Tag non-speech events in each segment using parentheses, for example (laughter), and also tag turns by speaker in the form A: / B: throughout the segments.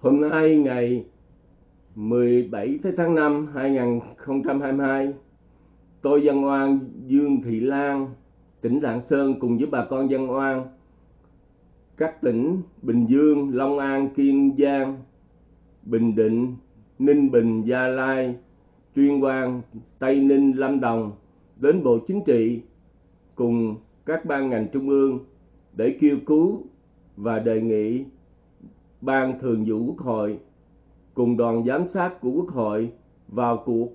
A: Hôm nay ngày 17 tháng 5 2022, tôi dân oan Dương Thị Lan, tỉnh Lạng Sơn cùng với bà con dân oan các tỉnh Bình Dương, Long An, Kiên Giang, Bình Định, Ninh Bình, Gia Lai, Tuyên Quang, Tây Ninh, Lâm Đồng đến Bộ Chính trị cùng các ban ngành trung ương để kêu cứu và đề nghị Ban Thường vụ Quốc hội cùng đoàn giám sát của Quốc hội vào cuộc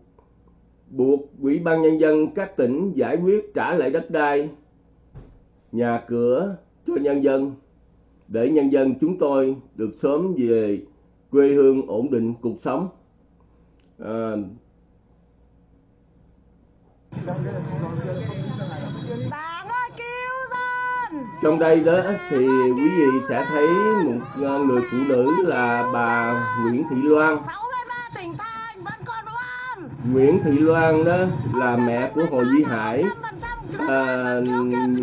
A: buộc Ủy ban Nhân dân các tỉnh giải quyết trả lại đất đai, nhà cửa cho nhân dân để nhân dân chúng tôi được sớm về quê hương ổn định cuộc sống. À,
B: Đảng ơi cứu dân
A: trong đây đó thì quý vị sẽ thấy một ờ, người phụ nữ là bà Nguyễn Thị Loan. Nguyễn Thị Loan đó là mẹ của Hồ Duy Hải, à,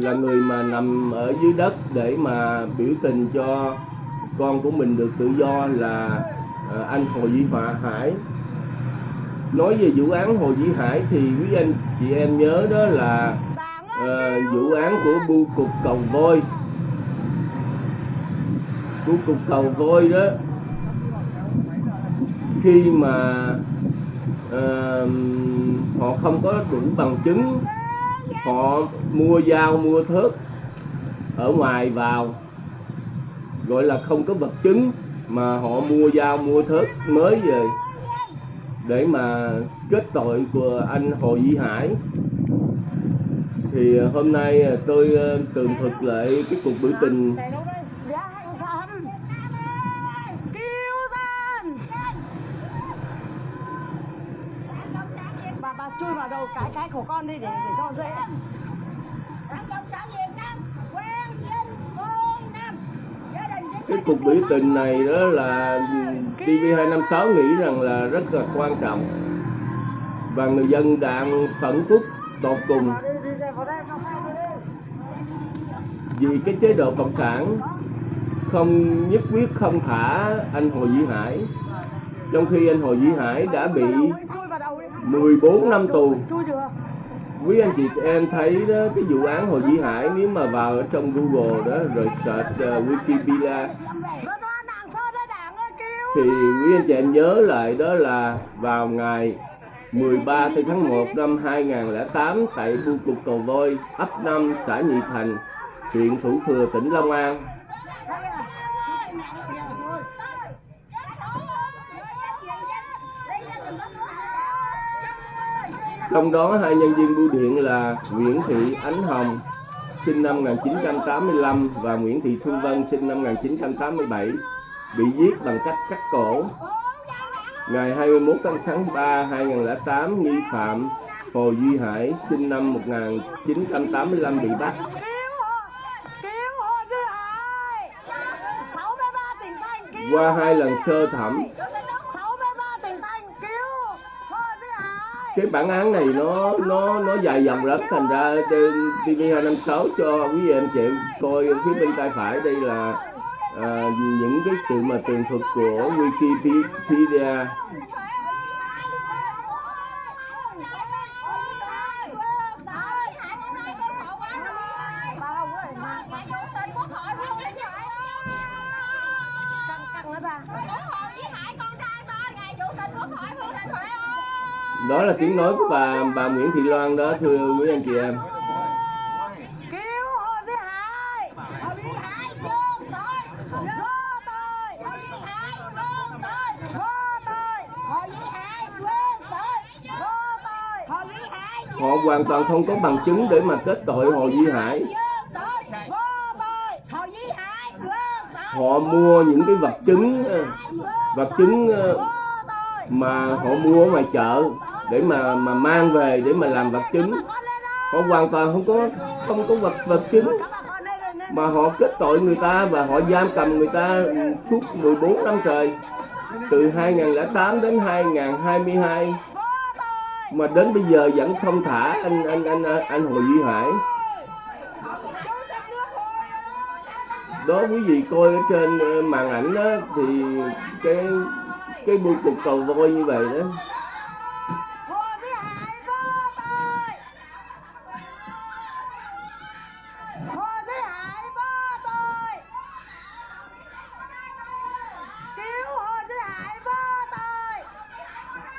A: là người mà nằm ở dưới đất để mà biểu tình cho con của mình được tự do là à, anh Hồ Duy Hòa Hải. Nói về vụ án Hồ Duy Hải thì quý anh chị em nhớ đó là vụ án của bưu cục cầu voi bưu cục cầu voi đó khi mà uh, họ không có đủ bằng chứng họ mua dao mua thớt ở ngoài vào gọi là không có vật chứng mà họ mua dao mua thớt mới về để mà kết tội của anh Hồ Duy Hải thì ờ, hôm nay ờ, tôi ờ, tường thuật lại cái cuộc biểu tình.
B: Bà bà chui vào đầu cái cái của con đi để để cho dễ
A: cái cuộc biểu tình này đó là TV256 nghĩ rằng là rất là quan trọng. Và người dân đang phẫn quốc tột cùng
B: Vào đi đi đi vào đây vào đây đi
A: vì cái chế độ cộng sản không nhất quyết không thả anh Hồ Duy Hải. Trong khi anh Hồ Duy Hải đã bị 14 năm tù. Quý anh chị em thấy đó cái vụ án Hồ Duy Hải nếu mà vào ở trong Google đó rồi search uh, Wikipedia thì quý anh chị em nhớ lại đó là vào ngày 13 tháng 1 năm 2008 tại bưu cục cầu voi ấp 5 xã Nhị Thành huyện Thủ Thừa tỉnh Long An trong đó hai nhân viên bưu điện là Nguyễn Thị Ánh Hồng sinh năm 1985 và Nguyễn Thị Thu Vân sinh năm 1987 bị giết bằng cách cắt cổ Ngày 21 tháng 3 2008, nghi phạm Hồ Duy Hải sinh năm 1985 bị bắt.
B: Cứu hộ Cứu hộ Duy Hải 63 tỉnh thành cứu
A: qua hai lần sơ thẩm, cái bản án này nó nó nó dài dòng lắm, thành ra trên TV256 cho quý vị em chị coi phía bên tay phải đây là à, những cái sự mà tường thuật của Wikipedia.
B: Căng căng nó ra
A: Đó là tiếng nói của bà bà Nguyễn Thị Loan đó thưa quý anh chị em. Họ hoàn toàn không có bằng chứng để mà kết tội Hồ Duy Hải. Họ mua những cái vật chứng vật chứng ờ, mà họ mua ở ngoài chợ để mà mà mang về để mà làm vật chứng. Họ hoàn toàn không có không có vật vật chứng. Mà họ kết tội người ta và họ giam cầm người ta suốt 14 năm trời. Từ 2008 đến 2022 mà đến bây giờ vẫn không thả anh anh anh anh Hồ Duy Hải. Đó quý vị coi ở trên ờ, màn ảnh đó, thì cái cái buổi cục cầu voi như vậy đó.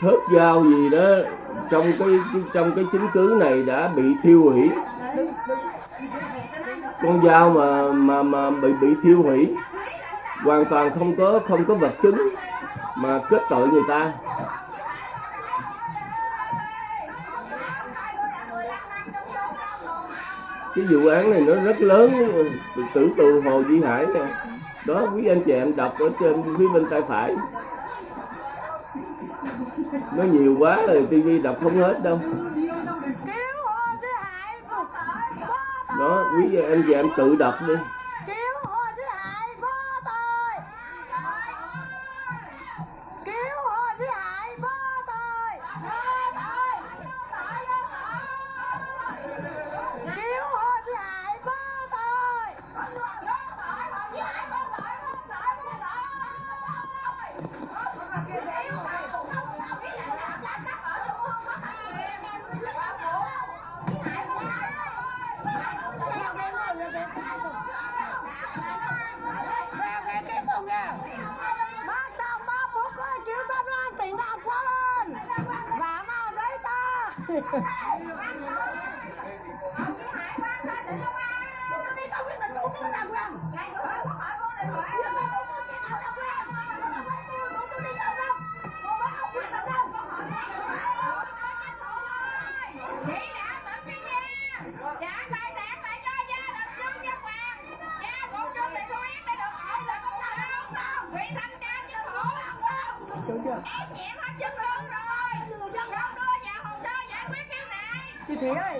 A: thớt dao gì đó, trong cái trong cái chứng cứ này đã bị thiêu hủy. Con dao mà mà mà bị bị thiêu hủy, hoàn toàn không có không có vật chứng mà kết tội người ta. Cái vụ án này nó rất lớn tử tù hồ duy hải nè. Đó, quý anh chị em đọc ở trên phía bên tay phải nó nhiều quá rồi tivi đọc không hết đâu. Đó quý em về em tự đọc đi.
B: Ông đi hải
C: quan ra để công an. Công ty không quyết
B: định đủ tư đàng
C: hoàng. Ngày bữa anh có hỏi con
B: này, hỏi. May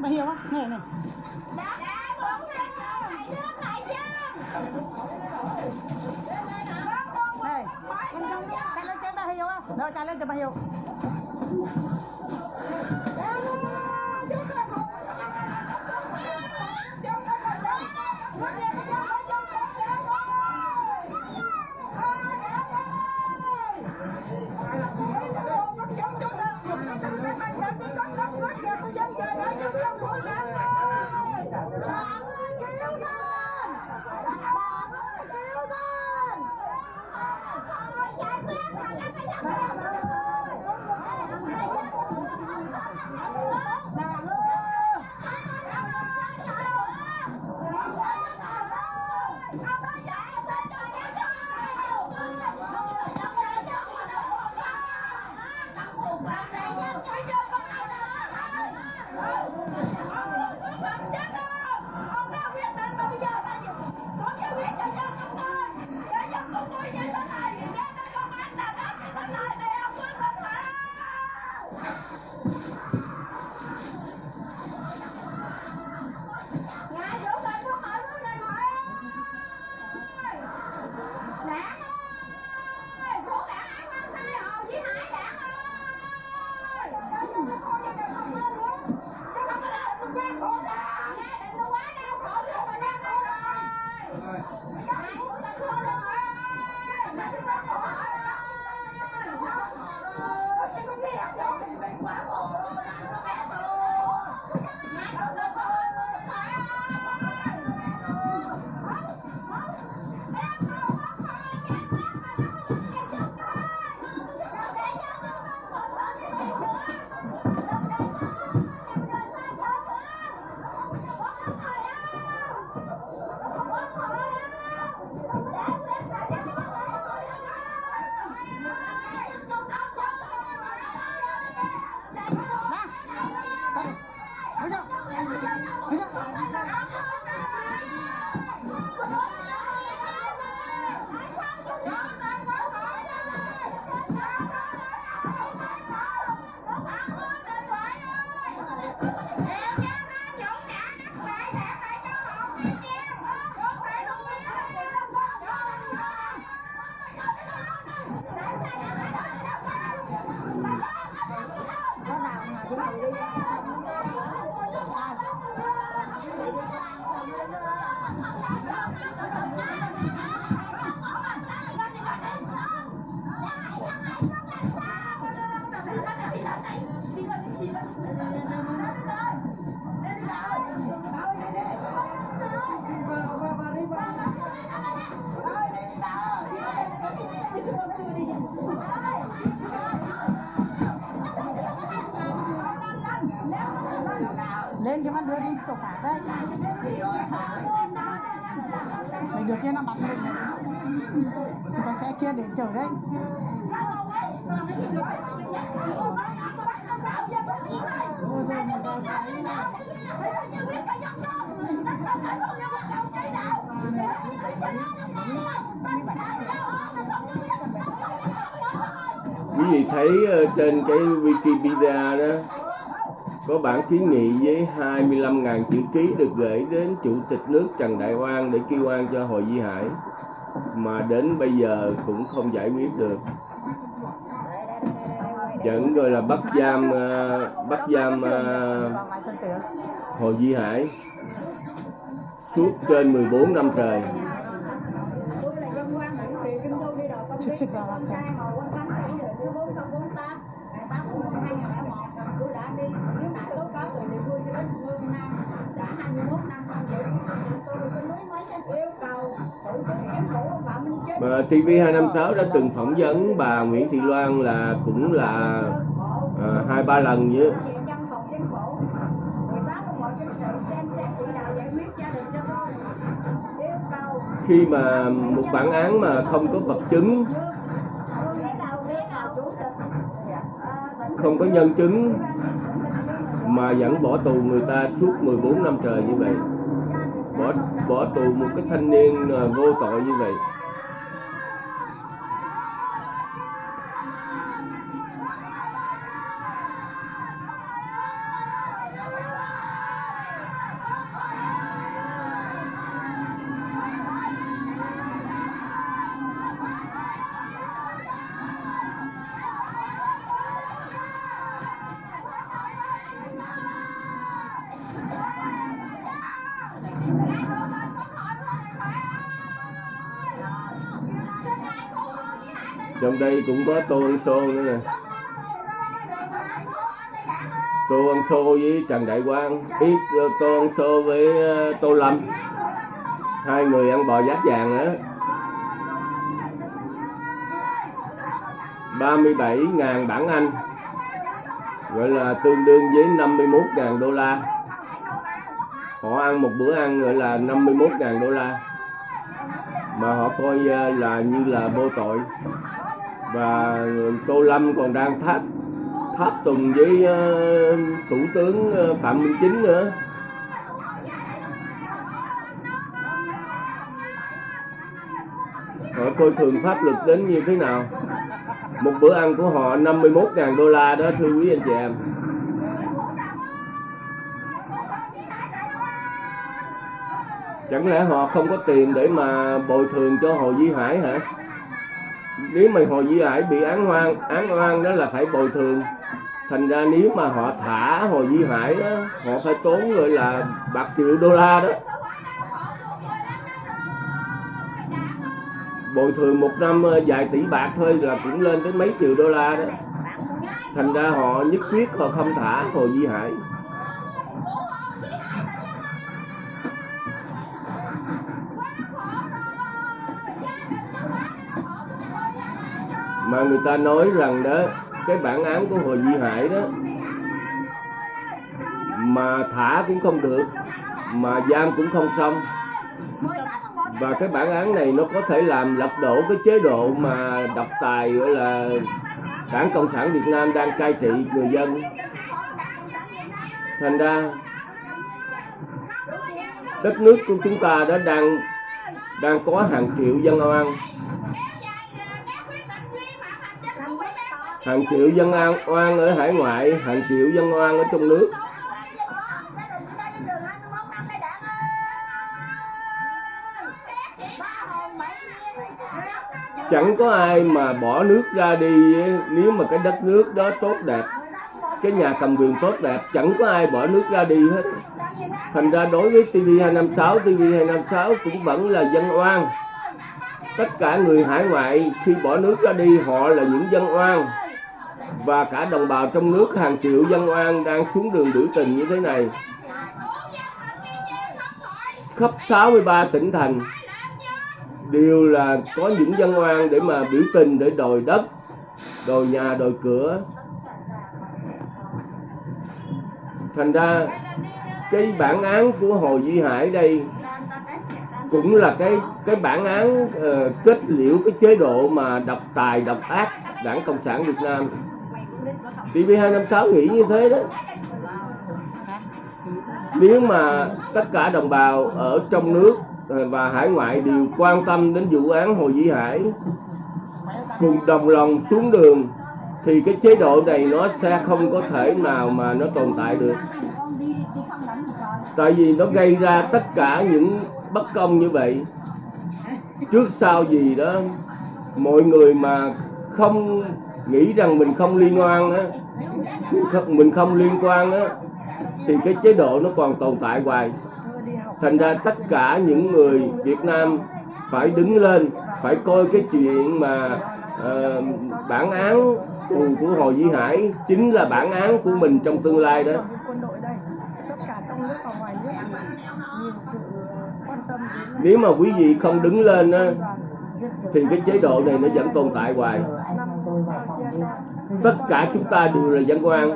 B: nè hiểu không nè nè đá đá bốn năm hai nước lại chân. này em trong cái lên cho bà hiểu không rồi, chạy lên cho bà hiểu
D: lên cho nó đưa đi chỗ khác đấy. Mày được kia nó bắn mình. Con xe kia để chở đấy.
A: Quý vị thấy ờ, trên cái Wikipedia đó có bản kiến nghị với 25.000 chữ ký được gửi đến chủ tịch nước Trần Đại Quang để kêu oan cho Hồ di Hải, mà đến bây giờ cũng không giải quyết được. Vẫn gọi là bắt giam ờ, bắt giam ờ, Hồ di Hải suốt trên 14 năm trời. Mà TV256 đã từng phỏng vấn bà Nguyễn Thị Loan là cũng là ờ, hai ba lần với khi mà một bản án mà không có vật chứng không có nhân chứng mà vẫn bỏ tù người ta suốt 14 năm trời như vậy. Bỏ bỏ tù một cái thanh niên ờ, vô tội như vậy trong đây cũng có tô ăn xô nữa nè. Tô ăn xô với trần đại quang. Ít ờ, tô ăn xô với ờ, tô lâm. Hai người ăn bò giáp vàng nữa 37.000 bảng Anh. Gọi là tương đương với 51.000 đô la. Họ ăn một bữa ăn gọi là 51.000 đô la. Mà họ coi ờ, là như là vô tội và Tô Lâm còn đang tháp tháp tùng với ờ, thủ tướng ờ, Phạm Minh Chính nữa. Họ coi thường pháp luật đến như thế nào? Một bữa ăn của họ 51.000 đô la đó, thưa quý anh chị em. Chẳng lẽ họ không có tiền để mà bồi thường cho Hồ Duy Hải hả? Nếu mà họ Duy Hải bị án oan án oan đó là phải bồi thường. Thành ra nếu mà họ thả Hồ Duy Hải đó, họ phải tốn gọi là bạc triệu đô la đó. Bồi thường một năm ờ, vài tỷ bạc thôi là cũng lên tới mấy triệu đô la đó. Thành ra họ nhất quyết họ không thả Hồ di Hải mà người ta nói rằng đó, cái bản án của Hồ Duy Hải đó, mà thả cũng không được, mà giam cũng không xong. Và cái bản án này nó có thể làm lật đổ cái chế độ mà độc tài, gọi là, đảng cộng sản Việt Nam đang cai trị người dân. Thành ra, đất nước của chúng ta đã đang đang có hàng triệu dân oan. Hàng triệu dân an oan ở hải ngoại, hàng triệu dân oan ở trong nước. Chẳng có ai mà bỏ nước ra đi nếu mà cái đất nước đó tốt đẹp, cái nhà cầm quyền tốt đẹp, chẳng có ai bỏ nước ra đi hết. Thành ra đối với TV256 TV256 cũng vẫn là dân oan. Tất cả người hải ngoại khi bỏ nước ra đi, họ là những dân oan và cả đồng bào trong nước hàng triệu dân oan đang xuống đường biểu tình như thế này. Khắp 63 tỉnh thành đều là có những dân oan để mà biểu tình để đòi đất đòi nhà đòi cửa. Thành ra cái bản án của Hồ Duy Hải đây cũng là cái cái bản án uh, kết liễu cái chế độ mà độc tài độc ác đảng cộng sản Việt Nam. TV256 nghĩ như thế đó. Nếu mà tất cả đồng bào ở trong nước và hải ngoại đều quan tâm đến vụ án Hồ Duy Hải cùng đồng lòng xuống đường, thì cái chế độ này nó sẽ không có thể nào mà nó tồn tại được. Tại vì nó gây ra tất cả những bất công như vậy. Trước sau gì đó, mọi người mà không nghĩ rằng mình không liên quan á mình không, mình không liên quan á thì cái chế độ nó còn tồn tại hoài. Thành ra tất cả những người Việt Nam phải đứng lên phải coi cái chuyện mà uh, bản án tù của Hồ Duy Hải chính là bản án của mình trong tương lai đó. Nếu mà quý vị không đứng lên á thì cái chế độ này nó vẫn tồn tại hoài tất cả chúng ta đều là dân quan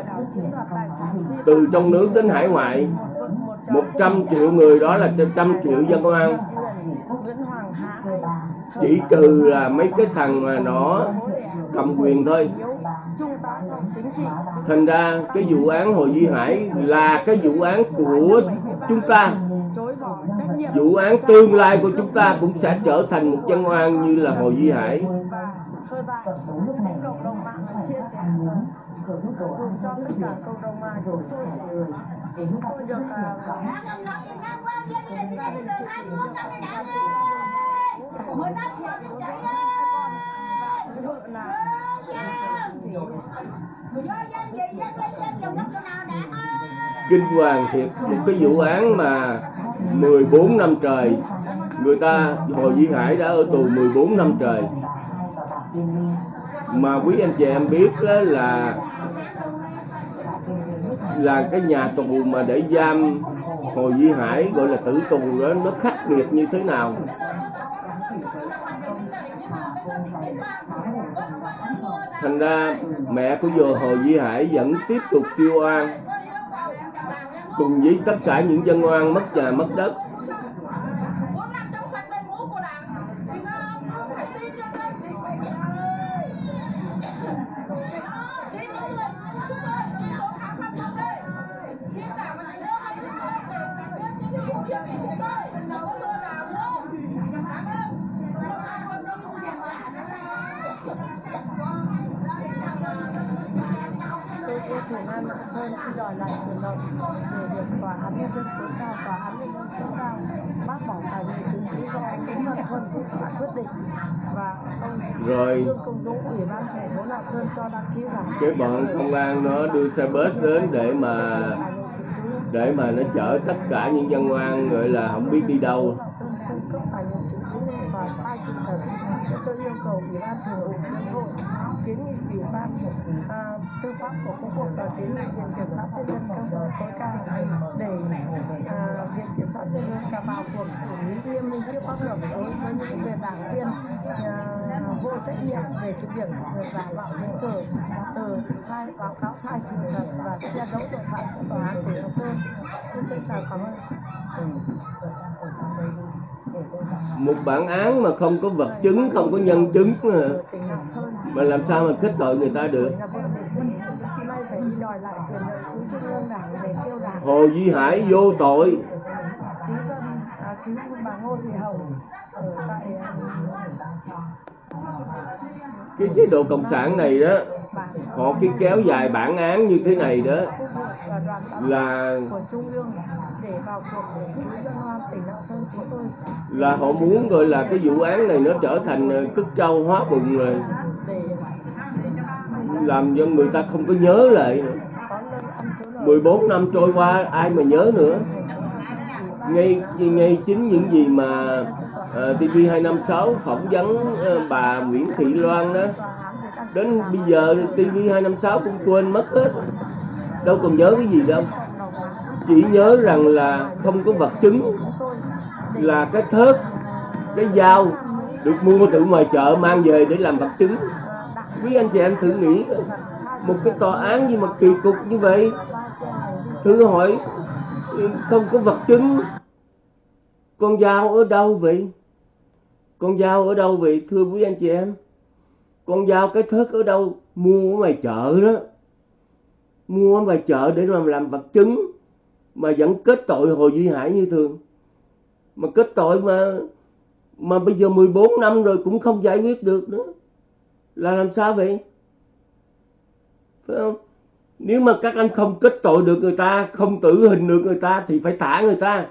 A: từ trong nước đến hải ngoại 100 triệu người đó là trăm triệu dân oan. Chỉ trừ là mấy cái thằng mà nó cầm quyền thôi. Thành ra cái vụ án Hồ Duy Hải là cái vụ án của chúng ta. Vụ án tương lai của chúng ta cũng sẽ trở thành một dân oan như là Hồ Duy Hải ăn uống rồi mức độ
E: dùng cho tất cả cộng đồng mà rồi trả lời để chúng tôi được
A: kinh hoàng thiệt một cái vụ án mà 14 năm trời, người ta, Hồ Duy Hải đã ở tù 14 năm trời mà quý anh chị em biết đó là là cái nhà tù mà để giam Hồ Duy Hải, gọi là tử tù đó, nó khắc nghiệt như thế nào? Thành ra mẹ của vừa Hồ Duy Hải vẫn tiếp tục kêu oan, cùng với tất cả những dân oan mất nhà, mất đất.
E: Sơn khi đòi lại quyền lợi để được tòa án nhân dân tối cao tòa án nhân dân cấp cao bác bỏ tài liệu chứng cứ do đúng là thuần của các quyết định và ông
A: Rồi.
E: Dương Công Dũng ủy ban thành phố Lạng Sơn cho đăng ký rằng
A: cái bọn công an nó đưa xe bus đến để mà để mà nó chở tất cả những dân oan gọi là không biết đi đâu.
E: Cung cấp tài liệu chứng cứ và sai sự thật tôi yêu cầu ủy ban thường vụ quốc hội kiến nghị ủy ban à, tư pháp của quốc hội và kiến nghị viện kiểm sát nhân dân cao tối cao để à, viện kiểm sát nhân dân cả vào cuộc xử lý nghiêm minh trước pháp luật đối với những về đảng viên à, vô trách nhiệm về cái việc giả mạo giấy cờ từ sai báo cáo sai sự thật và che giấu tội phạm của tòa án tỉnh Lạng Sơn xin trân trọng cảm ơn.
A: Một bản án mà không có vật chứng không có nhân chứng
E: à,
A: mà làm sao mà kết tội người ta được? Hồ Duy Hải vô tội. Cái chế độ cộng sản này đó, họ cái kéo dài bản án như thế này đó, là là họ muốn gọi là cái vụ án này nó trở thành ờ, cất trâu hóa bụng rồi làm cho người ta không có nhớ lại nữa. 14 năm trôi qua ai mà nhớ nữa? Ngay ngay chính những gì mà ờ, uh, TV256 phỏng vấn uh, bà Nguyễn Thị Loan đó. Đến bây giờ TV256 cũng quên mất hết. Đâu còn nhớ cái gì đâu. Chỉ nhớ rằng là không có vật chứng là cái thớt cái dao được mua từ ngoài chợ, mang về để làm vật chứng. Quý anh chị em thử nghĩ, một cái tòa án gì mà kỳ cục như vậy? Thử hỏi, không có vật chứng. Con dao ở đâu vậy? Con dao ở đâu vậy, thưa quý anh chị em? Con dao cái thớt ở đâu? Mua ở ngoài chợ đó. Mua ở ngoài chợ để làm làm vật chứng. Mà vẫn kết tội Hồ Duy Hải như thường. Mà kết tội mà mà bây giờ 14 năm rồi cũng không giải quyết được nữa. Là làm sao vậy? Phải không? Nếu mà các anh không kết tội được người ta, không tử hình được người ta thì phải thả người ta.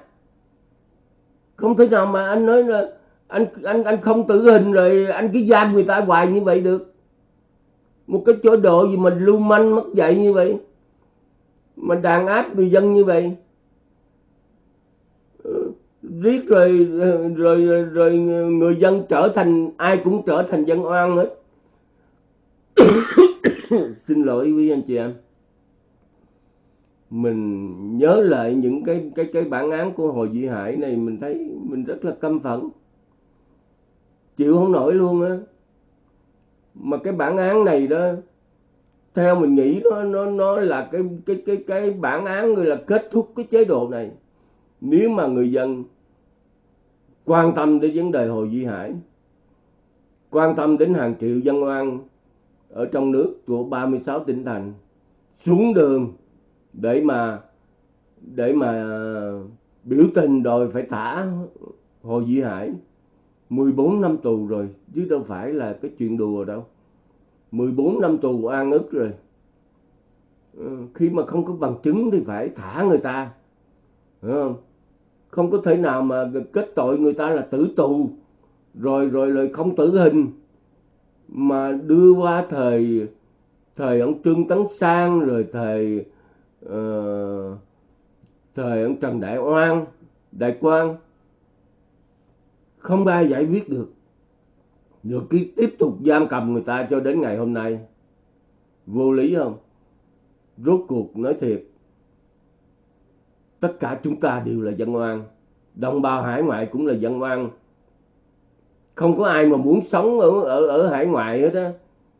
A: Không thể nào mà anh nói là anh anh anh không tử hình rồi anh cứ giam người ta hoài như vậy được. Một cái chỗ độ gì mà lưu manh, mất dạy như vậy? Mà đàn áp người dân như vậy? Riết rồi rồi rồi, rồi người dân trở thành ai cũng trở thành dân oan hết. (coughs) Xin lỗi quý anh chị em. Mình nhớ lại những cái cái cái bản án của Hồ Duy Hải này mình thấy mình rất là căm phẫn. Chịu không nổi luôn á. Mà cái bản án này đó theo mình nghĩ nó nó nó là cái cái cái cái bản án người là kết thúc cái chế độ này. Nếu mà người dân quan tâm đến vấn đề Hồ Duy Hải. Quan tâm đến hàng triệu dân oan ở trong nước của 36 tỉnh thành xuống đường để mà để mà biểu tình đòi phải thả Hồ Duy Hải. 14 năm tù rồi, chứ đâu phải là cái chuyện đùa đâu. 14 năm tù an ức rồi. Ờ, khi mà không có bằng chứng thì phải thả người ta hiểu không? Không có thể nào mà kết tội người ta là tử tù. Rồi rồi rồi không tử hình. Mà đưa qua thời thời ông Trương Tấn Sang rồi thời uh, thời ông Trần Đại Oan Đại Quang. Không ai giải quyết được. Rồi cứ tiếp tục giam cầm người ta cho đến ngày hôm nay. Vô lý không? Rốt cuộc nói thiệt tất cả chúng ta đều là dân oan. Đồng bào hải ngoại cũng là dân oan. Không có ai mà muốn sống ở ở ở hải ngoại hết á.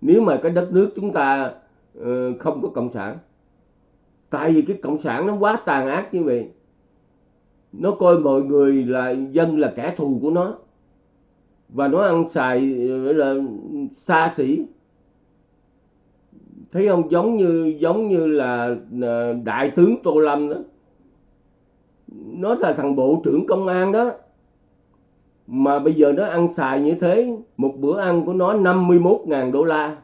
A: Nếu mà cái đất nước chúng ta uh, không có cộng sản. Tại vì cái cộng sản nó quá tàn ác như vậy. Nó coi mọi người là dân là kẻ thù của nó. Và nó ăn xài ờ, là xa xỉ. Thấy không? Giống như giống như là ờ, đại tướng tô lâm đó nó là thằng bộ trưởng công an đó. Mà bây giờ nó ăn xài như thế một bữa ăn của nó 51.000 đô la.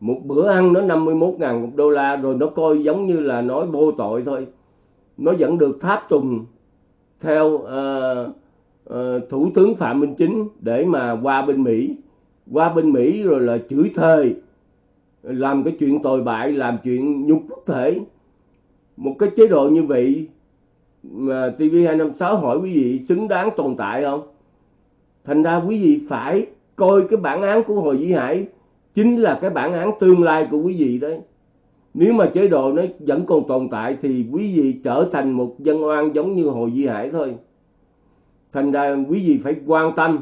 A: Một bữa ăn nó 51.000 đô la rồi nó coi giống như là nói vô tội thôi. Nó vẫn được tháp tùng theo uh, uh, thủ tướng phạm minh chính để mà qua bên mỹ. Qua bên mỹ rồi là chửi thề làm cái chuyện tồi bại làm chuyện nhục quốc thể. Một cái chế độ như vậy mà TV256 hỏi quý vị xứng đáng tồn tại không? Thành ra quý vị phải coi cái bản án của Hồ Vĩ Hải chính là cái bản án tương lai của quý vị đấy. Nếu mà chế độ nó vẫn còn tồn tại thì quý vị trở thành một dân oan giống như Hồ Vĩ Hải thôi. Thành ra quý vị phải quan tâm,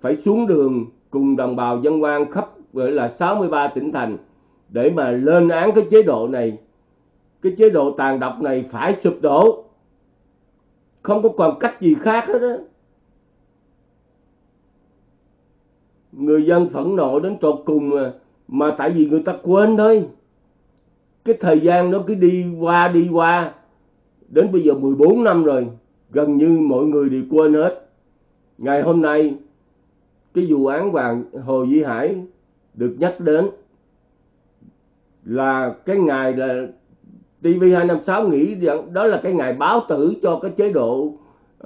A: phải xuống đường cùng đồng bào dân oan khắp gọi là 63 tỉnh thành để mà lên án cái chế độ này. Cái chế độ tàn độc này phải sụp đổ không có còn cách gì khác hết á. Người dân phẫn nộ đến tột cùng mà mà tại vì người ta quên thôi. Cái thời gian nó cứ đi qua đi qua. Đến bây giờ 14 năm rồi, gần như mọi người đều quên hết. Ngày hôm nay, cái vụ án vàng Hồ Duy Hải được nhắc đến là cái ngày là TV256 nghĩ rằng đó là cái ngày báo tử cho cái chế độ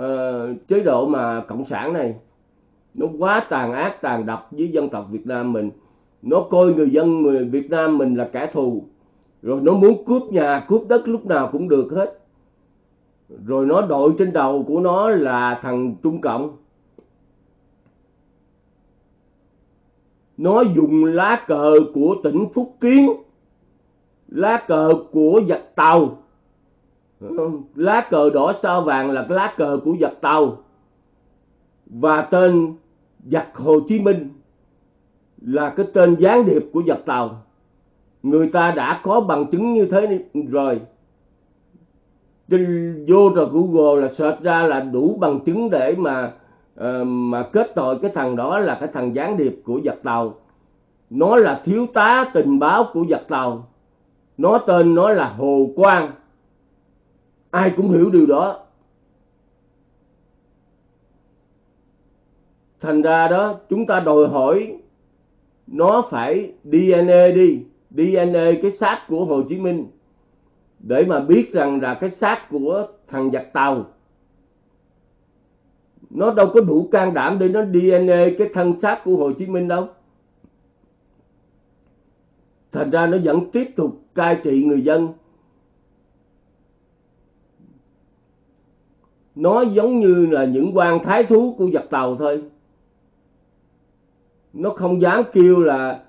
A: uh, chế độ mà cộng sản này. Nó quá tàn ác tàn độc với dân tộc Việt Nam mình. Nó coi người dân người Việt Nam mình là kẻ thù. Rồi nó muốn cướp nhà cướp đất lúc nào cũng được hết. Rồi nó đội trên đầu của nó là thằng Trung Cộng. Nó dùng lá cờ của tỉnh Phúc Kiến lá cờ của giặc tàu. Lá cờ đỏ sao vàng là cái lá cờ của giặc tàu. Và tên giặc Hồ Chí Minh là cái tên gián điệp của giặc tàu. Người ta đã có bằng chứng như thế rồi. Trên vô rồi Google là search ra là đủ bằng chứng để mà uh, mà kết tội cái thằng đó là cái thằng gián điệp của giặc tàu. Nó là thiếu tá tình báo của giặc tàu nó tên nó là Hồ Quang. Ai cũng hiểu điều đó. Thành ra đó, chúng ta đòi hỏi nó phải DNA đi. DNA cái xác của Hồ Chí Minh. Để mà biết rằng là cái xác của thằng giặc tàu. Nó đâu có đủ can đảm để nó DNA cái thân xác của Hồ Chí Minh đâu thành ra nó vẫn tiếp tục cai trị người dân. Nó giống như là những quan thái thú của giặc tàu thôi. Nó không dám kêu là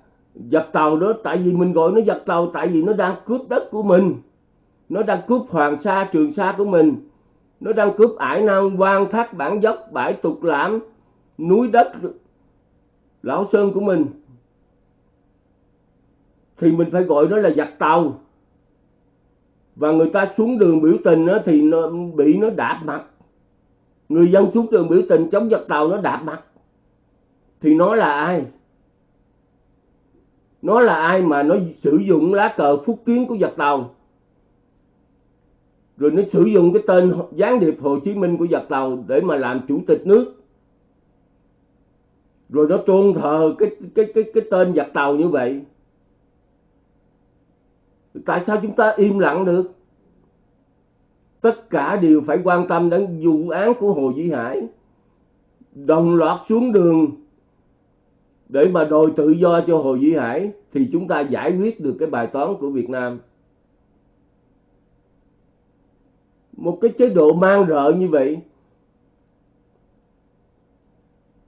A: giặc tàu đó, tại vì mình gọi nó giặc tàu tại vì nó đang cướp đất của mình. Nó đang cướp hoàng sa, trường sa của mình. Nó đang cướp ải nam quan thác bản dốc, bãi tục lãm, núi đất, lão sơn của mình thì mình phải gọi nó là giặc tàu. Và người ta xuống đường biểu tình đó, thì nó bị nó đạp mặt. Người dân xuống đường biểu tình chống giặc tàu nó đạp mặt. Thì nó là ai? Nó là ai mà nó sử dụng lá cờ phúc kiến của giặc tàu? Rồi nó sử dụng cái tên gián điệp Hồ Chí Minh của giặc tàu để mà làm chủ tịch nước. Rồi nó tôn thờ cái cái cái cái tên giặc tàu như vậy tại sao chúng ta im lặng được? Tất cả đều phải quan tâm đến vụ án của Hồ Duy Hải. Đồng loạt xuống đường. Để mà đòi tự do cho Hồ Duy Hải, thì chúng ta giải quyết được cái bài toán của Việt Nam. Một cái chế độ mang rợ như vậy,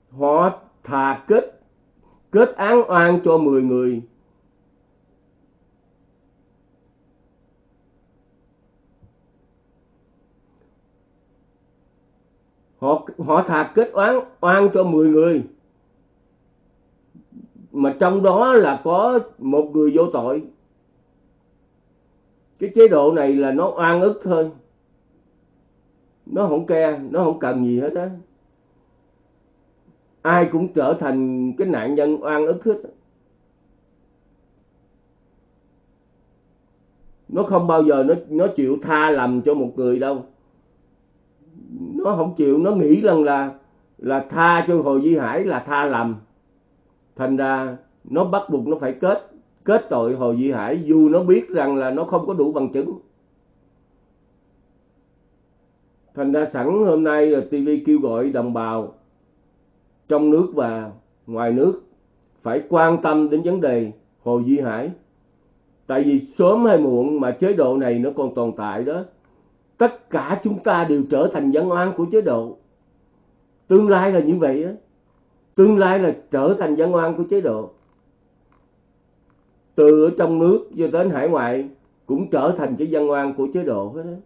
A: họ thà kết kết án oan cho 10 người. Họ họ thà kết oán, oan cho 10 người. Mà trong đó là có một người vô tội. Cái chế độ này là nó oan ức thôi. Nó không ke nó không cần gì hết á. Ai cũng trở thành cái nạn nhân oan ức hết nó không bao giờ nó nó chịu tha lầm cho một người đâu nó không chịu, nó nghĩ rằng là là tha cho Hồ Duy Hải là tha lầm thành ra nó bắt buộc nó phải kết kết tội Hồ Duy Hải dù nó biết rằng là nó không có đủ bằng chứng thành ra sẵn hôm nay là TV kêu gọi đồng bào trong nước và ngoài nước phải quan tâm đến vấn đề Hồ Duy Hải. Tại vì sớm hay muộn mà chế độ này nó còn tồn tại đó. Tất cả chúng ta đều trở thành dân oan của chế độ. Tương lai là như vậy đó. Tương lai là trở thành dân oan của chế độ. Từ ở trong nước cho đến hải ngoại cũng trở thành cái dân oan của chế độ hết đó.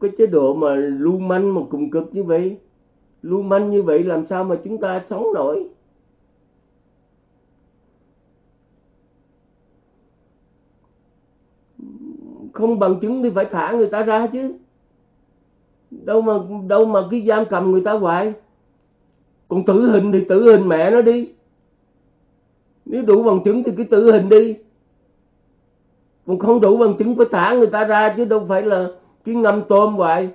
A: Cái chế độ mà lưu manh mà cùng cực như vậy, lưu manh như vậy làm sao mà chúng ta sống nổi không bằng chứng thì phải thả người ta ra chứ. Đâu mà đâu mà cái giam cầm người ta hoài. Còn tử hình thì tử hình mẹ nó đi. Nếu đủ bằng chứng thì cứ tử hình đi. Còn không đủ bằng chứng phải thả người ta ra chứ đâu phải là cái ngâm tôm hoài.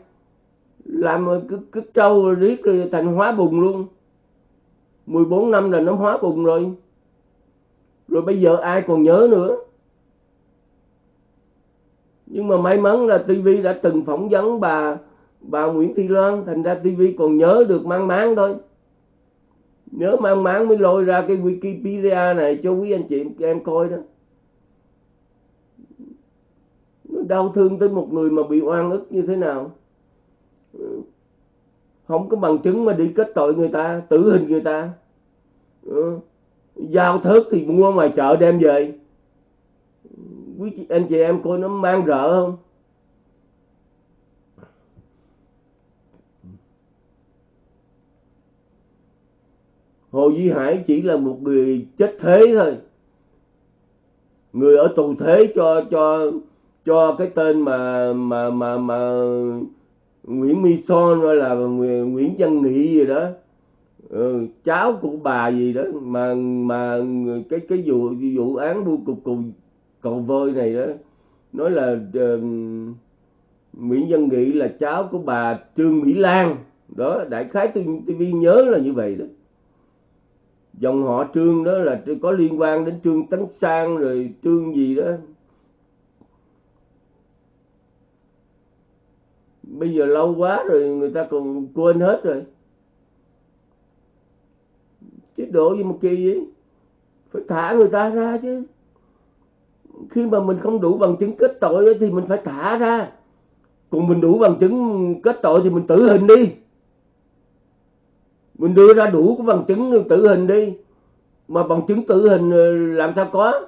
A: Làm cứ, cứ trâu rồi riết rồi thành hóa bùng luôn. 14 năm là nó hóa bùng rồi. Rồi bây giờ ai còn nhớ nữa? Nhưng mà may mắn là TV đã từng phỏng vấn bà bà Nguyễn Thị Loan. Thành ra TV còn nhớ được mang máng thôi. Nhớ mang máng mới lôi ra cái Wikipedia này cho quý anh chị em coi đó. Nó đau thương tới một người mà bị oan ức như thế nào. Không có bằng chứng mà đi kết tội người ta, tử hình người ta. Ừ. Giao thớt thì mua ngoài chợ đem về quý chị, anh chị em coi nó mang rợ không? Hồ Duy Hải chỉ là một người chết thế thôi. Người ở tù thế cho cho cho cái tên mà mà mà mà Nguyễn My Son hay là Nguyễn Văn Nghị gì đó. Ừ, cháu của bà gì đó mà mà cái cái vụ vụ án vô cùng cùng cậu vơi này đó nói là uh, Nguyễn Văn Nghị là cháu của bà Trương Mỹ Lan. Đó đại khái TV nhớ là như vậy đó. Dòng họ Trương đó là có liên quan đến Trương Tấn Sang rồi Trương gì đó. Bây giờ lâu quá rồi người ta còn quên hết rồi. Chế độ gì mà kỳ vậy phải thả người ta ra chứ khi mà mình không đủ bằng chứng kết tội thì mình phải thả ra. Còn mình đủ bằng chứng kết tội thì mình tử hình đi. Mình đưa ra đủ cái bằng chứng tử hình đi. Mà bằng chứng tử hình ờ, làm sao có?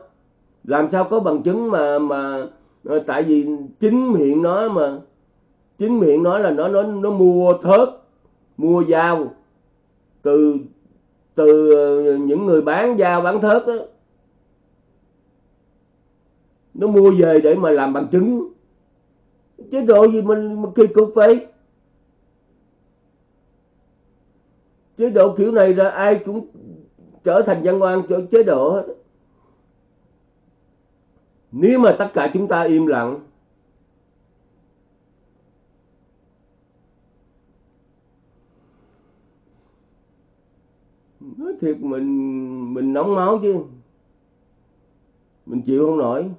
A: Làm sao có bằng chứng mà mà ờ, tại vì chính miệng nó mà, chính miệng nói là nó nó nó mua thớt, mua dao từ từ ờ, những người bán dao bán thớt đó nó mua về để mà làm bằng chứng chế độ gì mình, mình kỳ cục vậy? Chế độ kiểu này là ai cũng trở thành dân oan cho chế độ hết. Nếu mà tất cả chúng ta im lặng nói thiệt mình mình nóng máu chứ. Mình chịu không nổi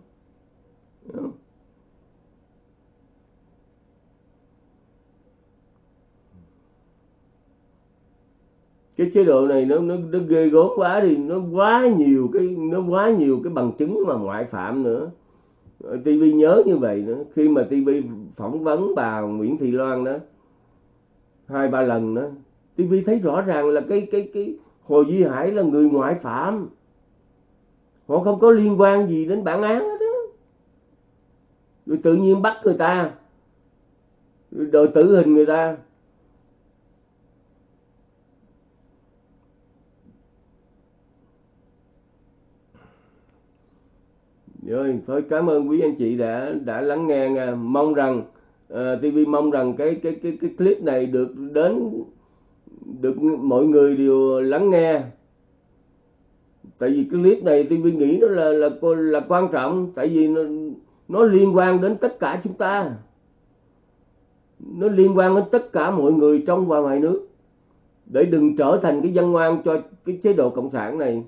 A: cái chế độ này nó nó nó ghê gớm quá đi. Nó quá nhiều cái, nó quá nhiều cái bằng chứng mà ngoại phạm nữa. TV nhớ như vậy nữa. Khi mà TV phỏng vấn bà Nguyễn Thị Loan đó, hai, ba lần đó TV thấy rõ ràng là cái cái cái Hồ Duy Hải là người ngoại phạm. Họ không có liên quan gì đến bản án hết đó rồi tự nhiên bắt người ta rồi đòi tử hình người ta dạ rồi thôi cảm ơn quý anh chị đã đã lắng nghe nha. mong rằng à, uh, TV mong rằng cái cái cái cái clip này được đến được mọi người đều lắng nghe tại vì cái clip này TV nghĩ nó là là là quan trọng tại vì nó nó liên quan đến tất cả chúng ta. Nó liên quan đến tất cả mọi người trong và ngoài nước. Để đừng trở thành cái dân ngoan cho cái chế độ cộng sản này.